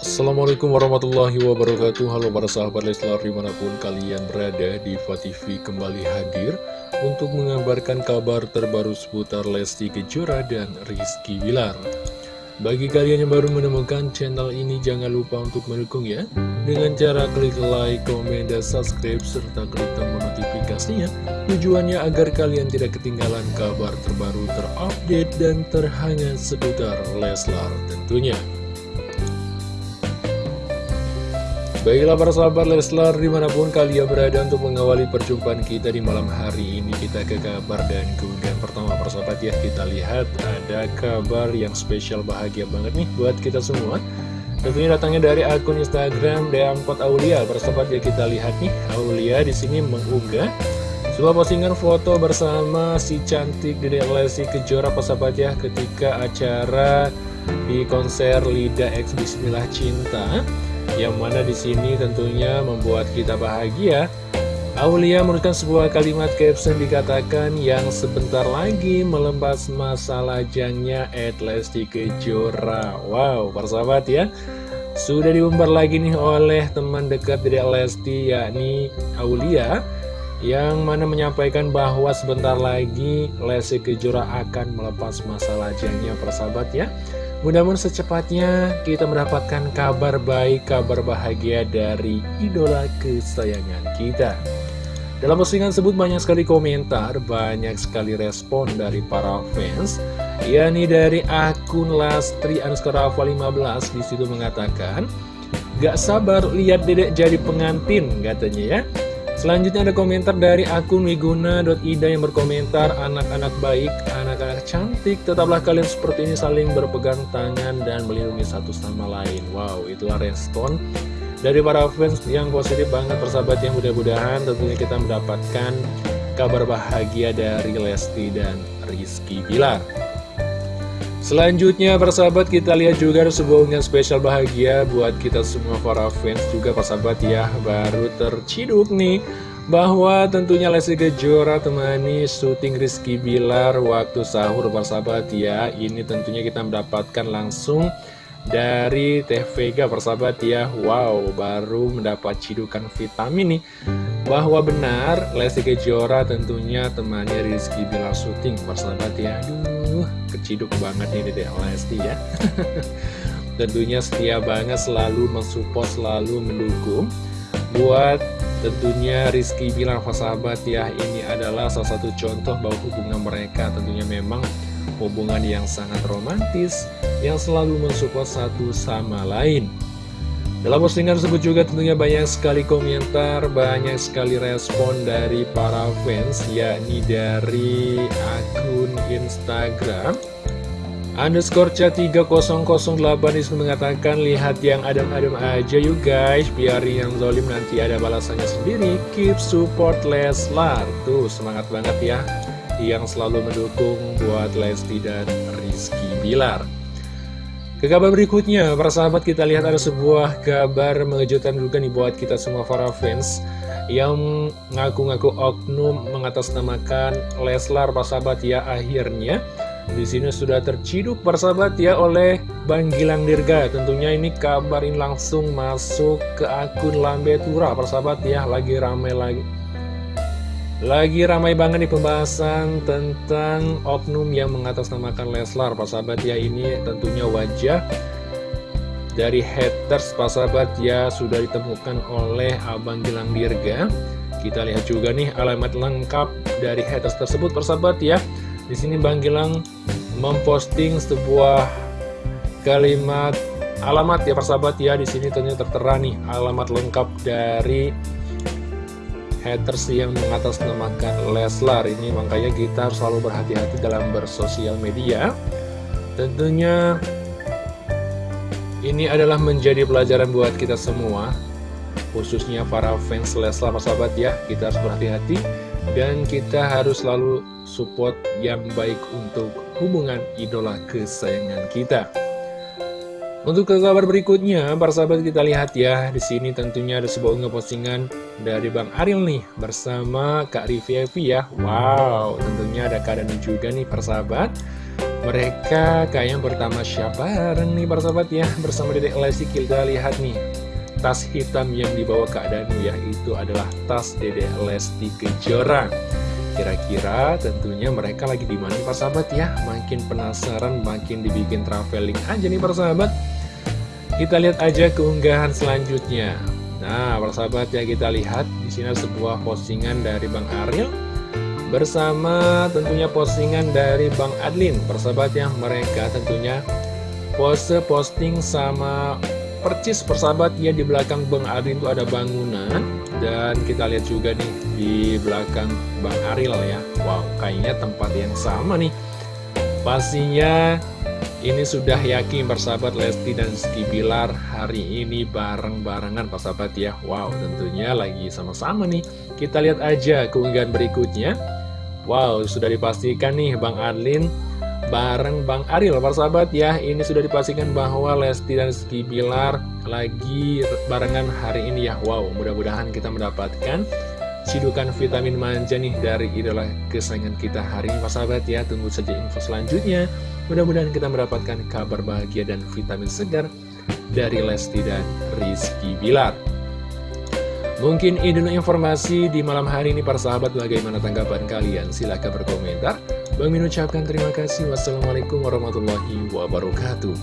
Assalamualaikum warahmatullahi wabarakatuh. Halo para sahabat Leslar di mana pun kalian berada di TV kembali hadir Untuk mengabarkan kabar terbaru seputar Lesti Kejora dan Rizky Bilar. Bagi kalian yang baru menemukan channel ini jangan lupa untuk mendukung ya. Dengan cara klik like, komen, dan subscribe serta klik tombol notifikasinya. Tujuannya agar kalian tidak ketinggalan kabar terbaru terupdate dan terhangat seputar Leslar tentunya Baiklah para sahabat Leslar di mana pun kalian berada untuk mengawali perjumpaan kita di malam hari ini Kita ke kabar dan kemudian pertama para sahabat ya. Kita lihat ada kabar yang spesial bahagia banget nih buat kita semua. Tentunya datangnya dari akun Instagram D4 Aulia. Para sahabat ya kita lihat nih Aulia di sini mengunggah sebuah postingan foto bersama si cantik Dede Lesti Kejora para sahabat ya ketika acara di konser Lida X Bismillah Cinta yang mana di sini tentunya membuat kita bahagia. Aulia menuliskan sebuah kalimat caption dikatakan yang sebentar lagi melembas masa lajangnya Lesti Kejora. Wow, persahabat ya. Sudah diumbar lagi nih oleh teman dekat dari Lesti yakni Aulia yang mana menyampaikan bahwa sebentar lagi Lesti Kejora akan melepas masa lajangnya persahabat ya. Mudah-mudahan secepatnya kita mendapatkan kabar baik, kabar bahagia dari idola kesayangan kita. Dalam postingan tersebut banyak sekali komentar, banyak sekali respon dari para fans, yakni dari akun Lastri underscore 15 di situ mengatakan, Gak sabar lihat dedek jadi pengantin katanya ya. Selanjutnya ada komentar dari akun wiguna.ida yang berkomentar Anak-anak baik, anak-anak cantik Tetaplah kalian seperti ini saling berpegang tangan dan melindungi satu sama lain. Wow, itulah respon dari para fans yang positif banget persahabat yang mudah-mudahan tentunya kita mendapatkan kabar bahagia dari Lesti dan Rizky Bilar Selanjutnya persahabat kita lihat juga ada sebuah unggahan spesial bahagia buat kita semua para fans juga persahabat ya. Baru terciduk nih bahwa tentunya Lesti Kejora temani syuting Rizky Bilar waktu sahur persahabat ya. Ini tentunya kita mendapatkan langsung dari Teh Vega persahabat ya. Wow baru mendapat cidukan vitamin nih Bahwa benar Lesti Kejora tentunya temannya Rizky Bilar syuting persahabat ya. Aduh keciduk banget nih Dedek Lesti ya Tentunya setia banget selalu mensupport selalu mendukung Buat tentunya Rizky Bilar persahabat ya Ini adalah salah satu contoh bahwa hubungan mereka tentunya memang hubungan yang sangat romantis yang selalu mensupport satu sama lain. Dalam postingan tersebut juga tentunya banyak sekali komentar, banyak sekali respon dari para fans, yakni dari akun Instagram. Underscore 3008 di situ mengatakan, lihat yang adem-adem aja yuk guys, biar yang zolim nanti ada balasannya sendiri, keep support Leslar. Tuh, semangat banget ya, yang selalu mendukung buat Lesti dan Rizky Bilar. Ke kabar berikutnya, para sahabat kita lihat ada sebuah kabar mengejutkan juga nih buat kita semua para fans yang ngaku-ngaku oknum mengatasnamakan Leslar para sahabat ya akhirnya di sini sudah terciduk para sahabat ya oleh Bang Gilang Dirga. Tentunya ini kabarin langsung masuk ke akun Lambe Tura para sahabat ya lagi ramai lagi lagi ramai banget nih pembahasan tentang oknum yang mengatasnamakan Leslar. Pak sahabat ya ini tentunya wajah dari haters Pak sahabat ya sudah ditemukan oleh Abang Gilang Dirga. Kita lihat juga nih alamat lengkap dari haters tersebut Pak sahabat ya. Di sini Bang Gilang memposting sebuah kalimat alamat ya persahabat ya. Di sini tentunya tertera nih alamat lengkap dari haters yang mengatasnamakan Leslar ini. Makanya kita harus selalu berhati-hati dalam bersosial media. Tentunya ini adalah menjadi pelajaran buat kita semua. Khususnya para fans Leslar sahabat ya. Kita harus berhati-hati dan kita harus selalu support yang baik untuk hubungan idola kesayangan kita untuk ke kabar berikutnya, para sahabat kita lihat ya, di sini tentunya ada sebuah unggah postingan dari Bang Aril nih bersama Kak Rivi Evi ya. Wow, tentunya ada keadaan juga nih para sahabat. Mereka kayaknya pertama siapa bareng nih para sahabat ya Bersama Dedek Lesti kita lihat nih Tas hitam yang dibawa Kak Danu ya Itu adalah tas Dedek Lesti Kejora Kira-kira tentunya mereka lagi di mana para sahabat ya? Makin penasaran, makin dibikin traveling aja nih para sahabat. Kita lihat aja keunggahan selanjutnya. Nah para sahabat ya kita lihat di sini sebuah postingan dari Bang Ariel Bersama tentunya postingan dari Bang Adlin. Persahabat ya mereka tentunya pose posting sama percis persahabat ya di belakang Bang Adlin itu ada bangunan dan kita lihat juga nih di belakang Bang Aril ya. Wow kayaknya tempat yang sama nih. Pastinya ini sudah yakin persahabat Lesti dan Ski Bilar hari ini bareng-barengan persahabat ya. Wow tentunya lagi sama-sama nih. Kita lihat aja keunggahan berikutnya. Wow sudah dipastikan nih Bang Adlin bareng Bang Aril persahabat ya Ini sudah dipastikan bahwa Lesti dan Ski Bilar lagi barengan hari ini ya. Wow mudah-mudahan kita mendapatkan sidukan vitamin manja nih dari idola kesayangan kita hari ini persahabat ya Tunggu saja info selanjutnya. Mudah-mudahan kita mendapatkan kabar bahagia dan vitamin segar dari Lesti dan Rizky Bilar. Mungkin ini informasi di malam hari ini para sahabat. Bagaimana tanggapan kalian? Silahkan berkomentar Bang Min ucapkan terima kasih. Wassalamualaikum warahmatullahi wabarakatuh.